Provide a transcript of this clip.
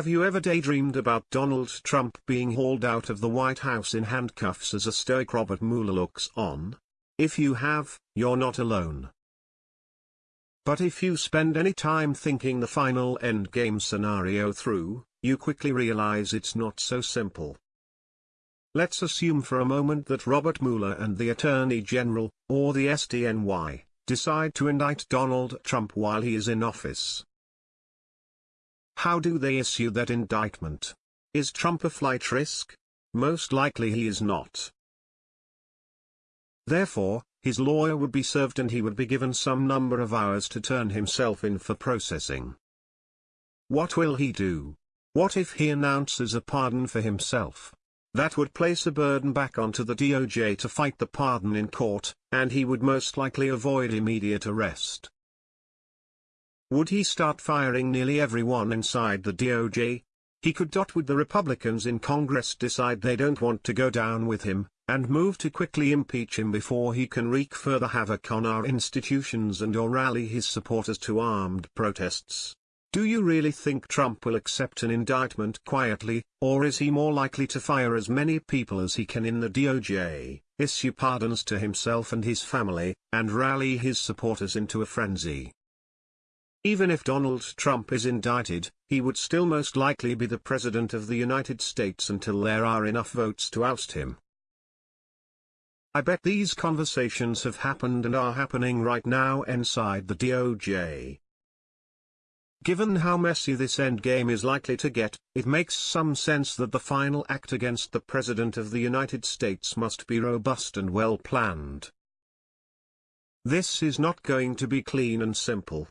Have you ever daydreamed about Donald Trump being hauled out of the White House in handcuffs as a stoic Robert Mueller looks on? If you have, you're not alone. But if you spend any time thinking the final endgame scenario through, you quickly realize it's not so simple. Let's assume for a moment that Robert Mueller and the Attorney General, or the SDNY, decide to indict Donald Trump while he is in office. How do they issue that indictment? Is Trump a flight risk? Most likely he is not. Therefore, his lawyer would be served and he would be given some number of hours to turn himself in for processing. What will he do? What if he announces a pardon for himself? That would place a burden back onto the DOJ to fight the pardon in court, and he would most likely avoid immediate arrest. Would he start firing nearly everyone inside the DOJ? He could dot with the Republicans in Congress decide they don't want to go down with him, and move to quickly impeach him before he can wreak further havoc on our institutions and or rally his supporters to armed protests. Do you really think Trump will accept an indictment quietly, or is he more likely to fire as many people as he can in the DOJ, issue pardons to himself and his family, and rally his supporters into a frenzy? Even if Donald Trump is indicted, he would still most likely be the President of the United States until there are enough votes to oust him. I bet these conversations have happened and are happening right now inside the DOJ. Given how messy this endgame is likely to get, it makes some sense that the final act against the President of the United States must be robust and well planned. This is not going to be clean and simple.